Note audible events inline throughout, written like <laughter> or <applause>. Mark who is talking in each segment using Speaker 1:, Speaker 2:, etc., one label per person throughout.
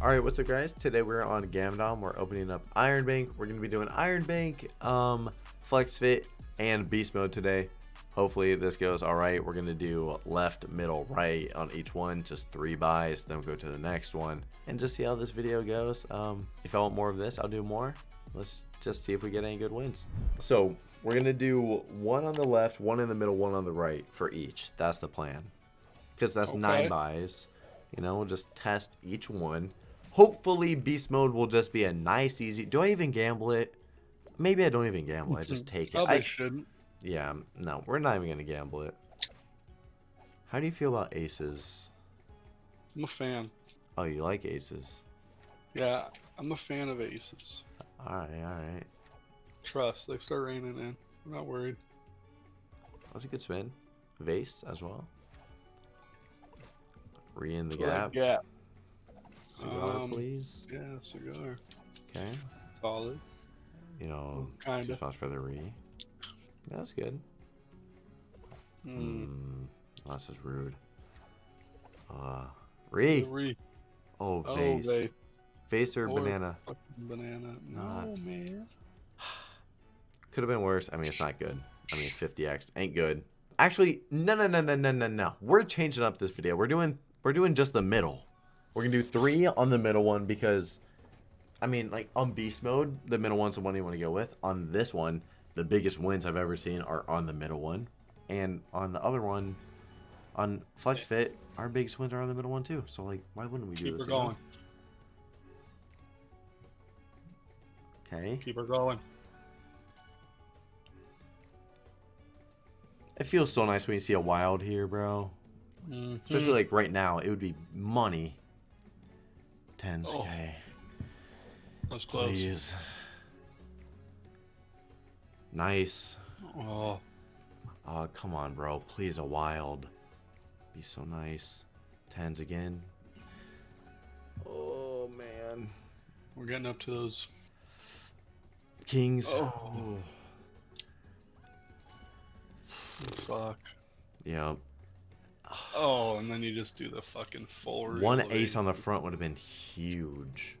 Speaker 1: Alright, what's up guys? Today we're on Gamdom. We're opening up Iron Bank. We're going to be doing Iron Bank, um, Flex Fit, and Beast Mode today. Hopefully this goes alright. We're going to do left, middle, right on each one. Just three buys. Then we'll go to the next one. And just see how this video goes. Um, if I want more of this, I'll do more. Let's just see if we get any good wins. So we're going to do one on the left, one in the middle, one on the right for each. That's the plan. Because that's
Speaker 2: Okay.
Speaker 1: nine buys. You know, we'll just test each one. Hopefully, beast mode will just be a nice, easy. Do I even gamble it? Maybe I don't even gamble. I just take it.
Speaker 2: Probably
Speaker 1: I,
Speaker 2: shouldn't.
Speaker 1: yeah, no, we're not even gonna gamble it. How do you feel about aces?
Speaker 2: I'm a fan.
Speaker 1: Oh, you like aces?
Speaker 2: Yeah, I'm a fan of aces.
Speaker 1: All right, all right.
Speaker 2: Trust, they start raining in. I'm not worried.
Speaker 1: That's a good spin. Vase as well. Re in the
Speaker 2: That's what I
Speaker 1: gap.
Speaker 2: get.
Speaker 1: Cigar,
Speaker 2: Um,
Speaker 1: please.
Speaker 2: Yeah, cigar.
Speaker 1: Okay.
Speaker 2: Solid.
Speaker 1: You know,
Speaker 2: Kinda.
Speaker 1: spots for the re. That's good.
Speaker 2: Mm.
Speaker 1: Hmm. That's just rude. Uh, re.
Speaker 2: Re-
Speaker 1: Oh,
Speaker 2: oh,
Speaker 1: vase.
Speaker 2: they
Speaker 1: Vase or
Speaker 2: Or-
Speaker 1: banana.
Speaker 2: banana. No,
Speaker 1: Not-
Speaker 2: man. <sighs>
Speaker 1: Could have been worse. I mean, it's not good. I mean, 50x ain't good. Actually, no, no, no, no, no, no, no. We're changing up this video. We're doing, we're doing just the middle. We're gonna do three on the middle one because, I mean, like on beast mode, the middle one's the one you want to go with. On this one, the biggest wins I've ever seen are on the middle one, and on the other one, on flex fit, our biggest wins are on the middle one too. So like, why wouldn't we do
Speaker 2: Keep her
Speaker 1: this? you know?
Speaker 2: going.
Speaker 1: Okay.
Speaker 2: Keep her going.
Speaker 1: It feels so nice when you see a wild here, bro.
Speaker 2: Mhm.
Speaker 1: Especially like right now, it would be money. Tens
Speaker 2: Oh,
Speaker 1: K.
Speaker 2: That's close.
Speaker 1: Please. Nice.
Speaker 2: Oh,
Speaker 1: Oh, come on, bro. Please, a wild. Be so nice. Tens again. Oh, man.
Speaker 2: we're getting up to those.
Speaker 1: Kings.
Speaker 2: Oh. Fuck.
Speaker 1: Yeah.
Speaker 2: Oh, and then you just do the fucking full.
Speaker 1: One ace on the front would have been huge.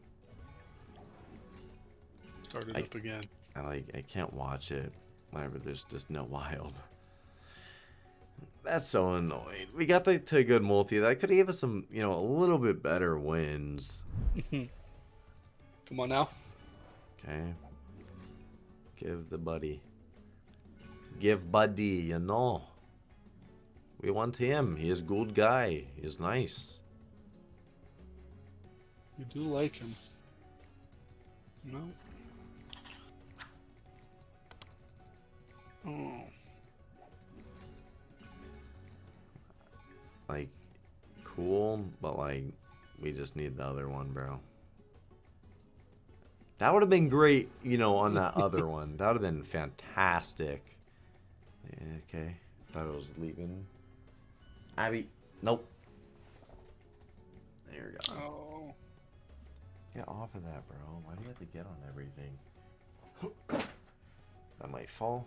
Speaker 2: Start it
Speaker 1: I-
Speaker 2: up again.
Speaker 1: I like I can't watch it whenever there's just no wild. That's so annoying. We got the to a good multi that could have gave us some, you know, a little bit better wins. <laughs>
Speaker 2: Come on now.
Speaker 1: Okay. Give the buddy. Give buddy, you know. We want him. He is good guy. He's nice.
Speaker 2: You do like him. No. Oh.
Speaker 1: Like cool, but like we just need the other one, bro. That would have been great, you know, on that <laughs> other one. That would have been fantastic. Okay. Thought it was leaving. Abby, nope. There we go.
Speaker 2: Oh.
Speaker 1: Get off of that, bro. Why do you have to get on everything? <gasps> that might fall.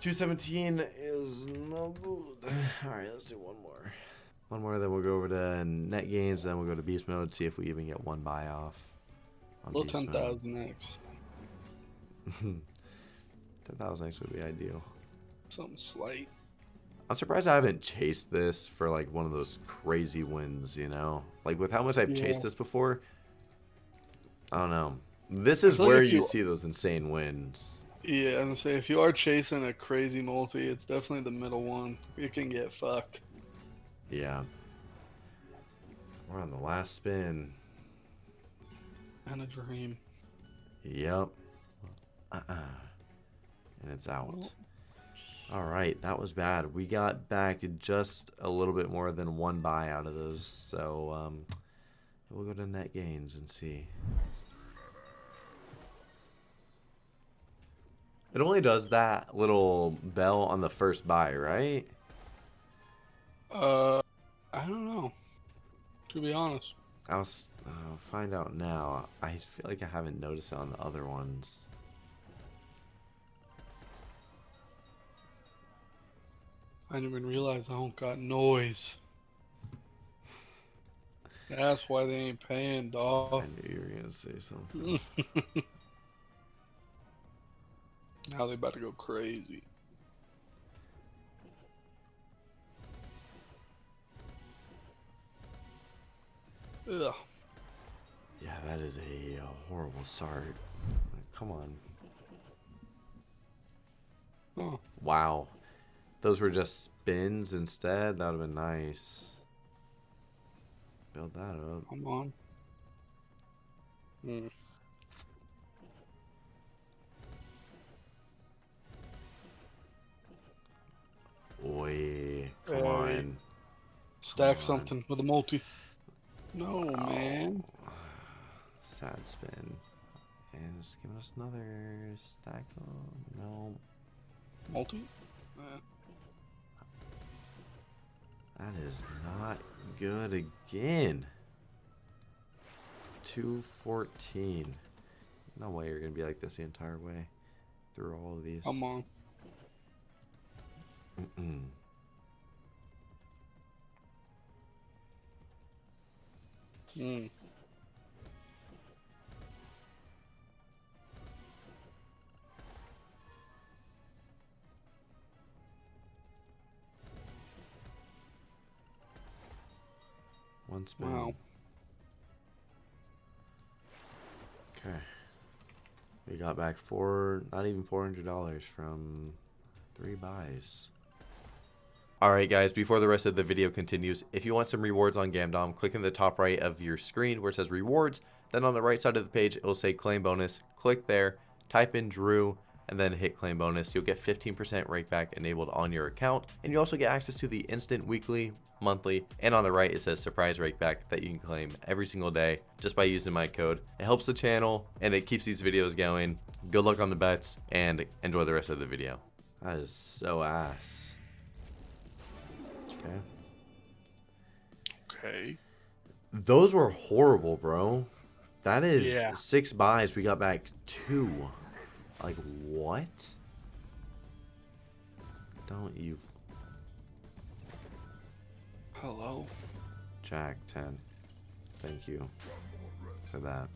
Speaker 1: 217 is no good. Alright, let's do one more. One more, then we'll go over to net gains, then we'll go to beast mode, see if we even get one buy off. on
Speaker 2: Little
Speaker 1: beast
Speaker 2: ten
Speaker 1: mode.
Speaker 2: thousand X. <laughs>
Speaker 1: 10,000 X would be ideal.
Speaker 2: Something slight.
Speaker 1: I'm surprised I haven't chased this for like one of those crazy wins, you know? Like with how much I've chased this before, I don't know. This is where you
Speaker 2: you-
Speaker 1: see those insane wins.
Speaker 2: Yeah, and say if you are chasing a crazy multi, it's definitely the middle one. You can get fucked.
Speaker 1: Yeah. We're on the last spin.
Speaker 2: And a dream.
Speaker 1: Yep. Uh-uh. And it's out.
Speaker 2: Well-
Speaker 1: All right, that was bad. We got back just a little bit more than one buy out of those. So um, we'll go to net gains and see. It only does that little bell on the first buy, right?
Speaker 2: Uh, I don't know. To be honest.
Speaker 1: I'll uh, find out now. I feel like I haven't noticed it on the other ones.
Speaker 2: I didn't even realize I don't got noise. That's why they ain't paying, dog.
Speaker 1: I knew you were gonna say something. <laughs>
Speaker 2: now they about to go crazy. Ugh.
Speaker 1: Yeah, that is a uh, horrible start. Come on.
Speaker 2: Oh,
Speaker 1: Wow. Those were just spins instead. That would have been nice. Build that up.
Speaker 2: come on. Hmm.
Speaker 1: Oi. Come
Speaker 2: Hey.
Speaker 1: on.
Speaker 2: Stack
Speaker 1: on.
Speaker 2: something with a multi. No, man.
Speaker 1: Oh, Sad spin. And just give us another stack. No.
Speaker 2: Multi? Eh.
Speaker 1: That is not good again. 214. No way you're going to be like this the entire way through all of these.
Speaker 2: Come on.
Speaker 1: Mm-mm.
Speaker 2: Hmm.
Speaker 1: One spin.
Speaker 2: Wow.
Speaker 1: Okay. We got back four, not even $400 from three buys. Alright guys, before the rest of the video continues, if you want some rewards on Gamdom, click in the top right of your screen where it says rewards. Then on the right side of the page, it will say claim bonus. Click there, type in Drew, and then hit claim bonus. You'll get 15% rakeback enabled on your account. And you also get access to the instant weekly, monthly, and on the right it says surprise rakeback that you can claim every single day just by using my code. It helps the channel and it keeps these videos going. Good luck on the bets and enjoy the rest of the video. That is so ass. Okay.
Speaker 2: Okay.
Speaker 1: Those were horrible, bro. That is
Speaker 2: Yeah.
Speaker 1: six buys. We got back two. Like, what? Don't you,
Speaker 2: Hello.
Speaker 1: Jack 10. Thank you for that.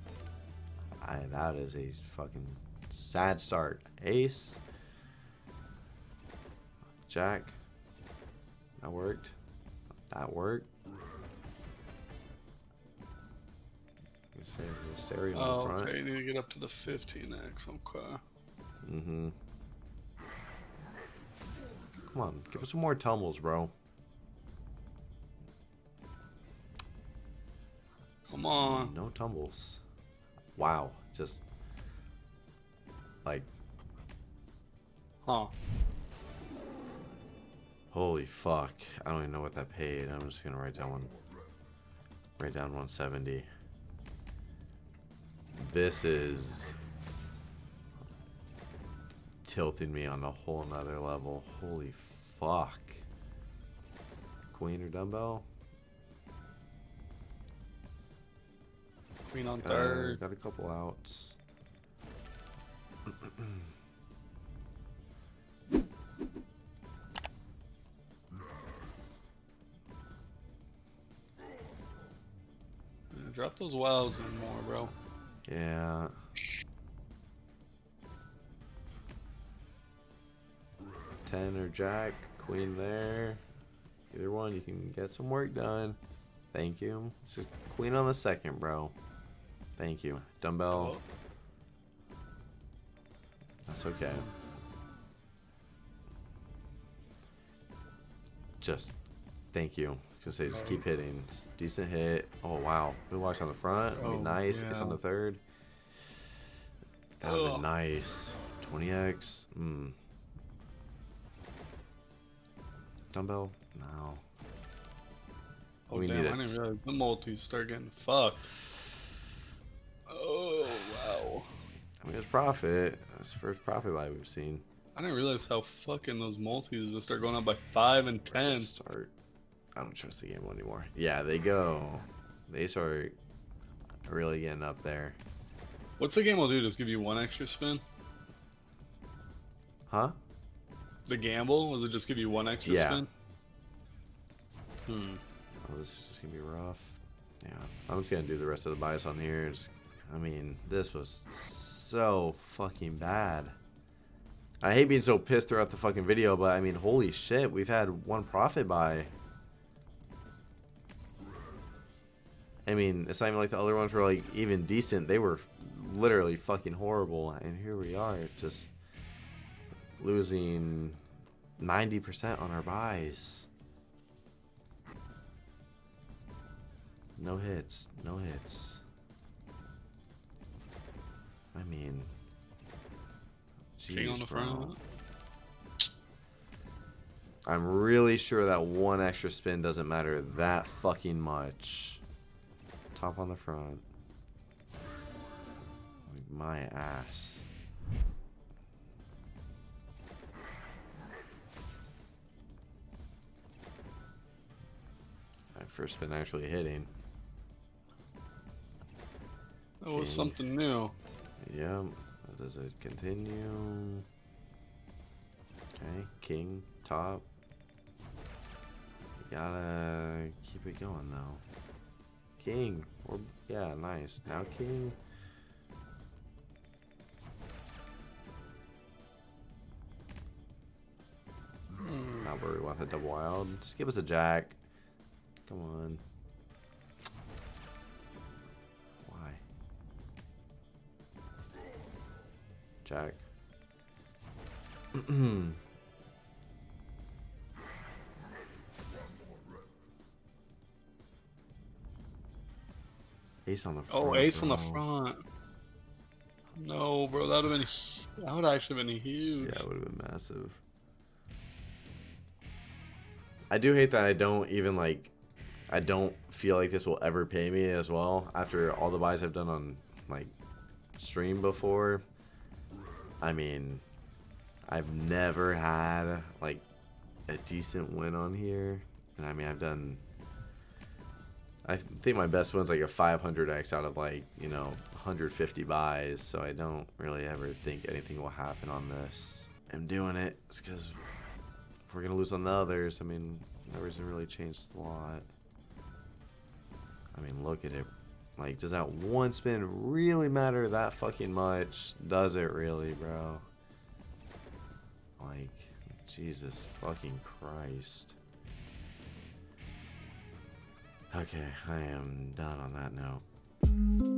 Speaker 1: I, that is a fucking sad start. Ace. Jack. That worked. That worked. Stereo
Speaker 2: Oh, okay. You need to get up to the 15x. Okay.
Speaker 1: Mm-hmm. Come on, give us some more tumbles, bro.
Speaker 2: Come on.
Speaker 1: No tumbles. Wow, just like
Speaker 2: Huh.
Speaker 1: holy fuck. I don't even know what that paid. I'm just gonna write down one. Write down 170. This is tilting me on a whole nother level. Holy fuck. Queen or dumbbell?
Speaker 2: Queen on
Speaker 1: Uh,
Speaker 2: third.
Speaker 1: got a couple outs.
Speaker 2: Drop those wows in more, bro.
Speaker 1: Yeah. Ten or jack, queen there. Either one, you can get some work done. Thank you. It's just queen on the second, bro. Thank you. Dumbbell. That's okay. Just thank you. Just say, just keep hitting. Just decent hit. Oh wow. Blue watch on the front.
Speaker 2: Oh,
Speaker 1: nice. It's on the third. That would be nice. 20x. Mm. Dumbbell? No.
Speaker 2: Oh,
Speaker 1: We
Speaker 2: damn,
Speaker 1: need
Speaker 2: I
Speaker 1: it.
Speaker 2: didn't realize the multis start getting fucked. Oh, wow.
Speaker 1: I mean, it's profit. It's first profit buy we've seen.
Speaker 2: I didn't realize how fucking those multis just start going up by 5 and 10.
Speaker 1: Start. I don't trust the game anymore. Yeah, they go. They start really getting up there.
Speaker 2: What's the game will do? Just give you one extra spin?
Speaker 1: Huh?
Speaker 2: The gamble? Was it just give you one extra
Speaker 1: Yeah.
Speaker 2: spin? Hmm.
Speaker 1: Oh, this is just gonna be rough. Yeah, I'm just gonna do the rest of the buys on here. Just, I mean, this was so fucking bad. I hate being so pissed throughout the fucking video, but I mean, holy shit, we've had one profit buy. I mean, it's not even like the other ones were like even decent. They were literally fucking horrible. And here we are, just losing 90% on our buys. No hits, no hits. I mean,
Speaker 2: King on the
Speaker 1: bro.
Speaker 2: front.
Speaker 1: I'm really sure that one extra spin doesn't matter that fucking much. Top on the front. Like my ass. First spin actually hitting.
Speaker 2: That was
Speaker 1: King.
Speaker 2: something new.
Speaker 1: Yep. Does it continue? Okay, king, top. You gotta keep it going though. King, or yeah, nice. Now king.
Speaker 2: Hmm.
Speaker 1: Not where we want the wild. Just give us a jack. Come on. Why? Jack. <clears throat> Ace on the oh, front.
Speaker 2: Oh, ace on the front. No, bro, that would have been. That would actually been huge.
Speaker 1: Yeah, it would have been massive. I do hate that I don't even like. I don't feel like this will ever pay me as well after all the buys I've done on like stream before. I mean, I've never had like a decent win on here, and I mean I've done. I think my best one's like a 500x out of like you know 150 buys, so I don't really ever think anything will happen on this. I'm doing it because if we're gonna lose on the others, I mean, that really change a lot. I mean, look at it. Like, does that one spin really matter that fucking much? Does it really, bro? Like, Jesus fucking Christ. Okay, I am done on that note.